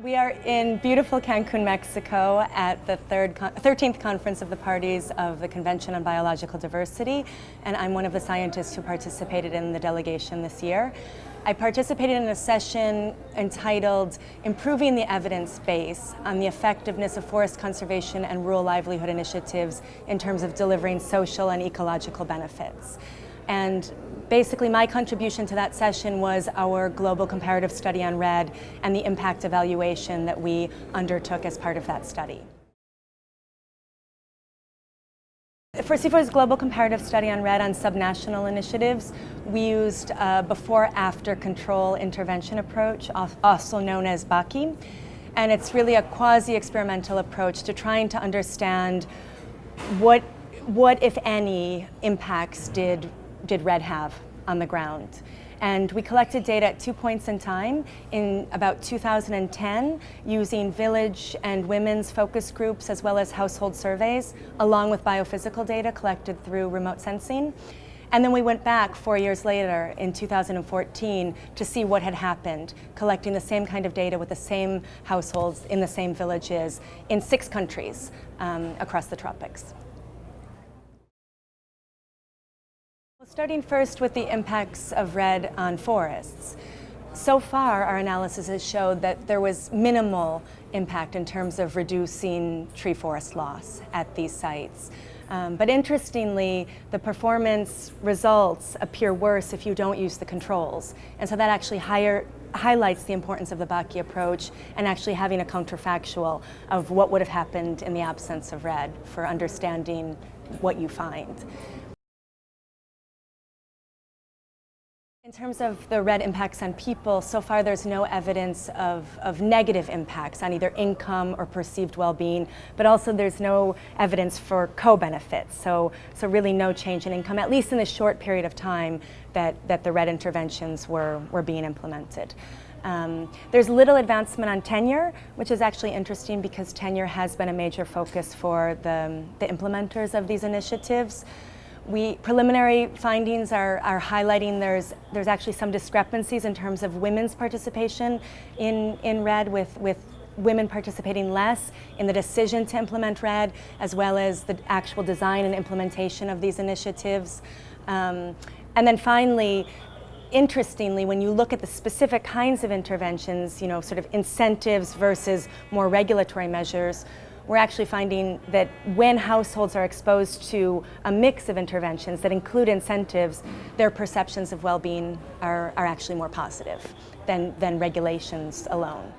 We are in beautiful Cancun, Mexico at the third 13th Conference of the Parties of the Convention on Biological Diversity, and I'm one of the scientists who participated in the delegation this year. I participated in a session entitled Improving the Evidence Base on the Effectiveness of Forest Conservation and Rural Livelihood Initiatives in terms of delivering social and ecological benefits. And basically my contribution to that session was our global comparative study on REDD and the impact evaluation that we undertook as part of that study. For CIFOR's global comparative study on REDD on subnational initiatives, we used a before-after control intervention approach, also known as BACI. And it's really a quasi-experimental approach to trying to understand what, what, if any, impacts did did REDD have on the ground. And we collected data at two points in time in about 2010 using village and women's focus groups as well as household surveys along with biophysical data collected through remote sensing. And then we went back four years later in 2014 to see what had happened, collecting the same kind of data with the same households in the same villages in six countries um, across the tropics. Starting first with the impacts of REDD on forests. So far, our analysis has showed that there was minimal impact in terms of reducing tree forest loss at these sites. Um, but interestingly, the performance results appear worse if you don't use the controls. And so that actually higher, highlights the importance of the BACI approach and actually having a counterfactual of what would have happened in the absence of REDD for understanding what you find. In terms of the REDD impacts on people, so far there's no evidence of, of negative impacts on either income or perceived well-being, but also there's no evidence for co-benefits, so, so really no change in income, at least in the short period of time that, that the REDD interventions were, were being implemented. Um, there's little advancement on tenure, which is actually interesting because tenure has been a major focus for the, the implementers of these initiatives we preliminary findings are, are highlighting there's there's actually some discrepancies in terms of women's participation in in REDD with with women participating less in the decision to implement REDD as well as the actual design and implementation of these initiatives. Um, and then finally, interestingly, when you look at the specific kinds of interventions, you know, sort of incentives versus more regulatory measures, we're actually finding that when households are exposed to a mix of interventions that include incentives, their perceptions of well-being are, are actually more positive than, than regulations alone.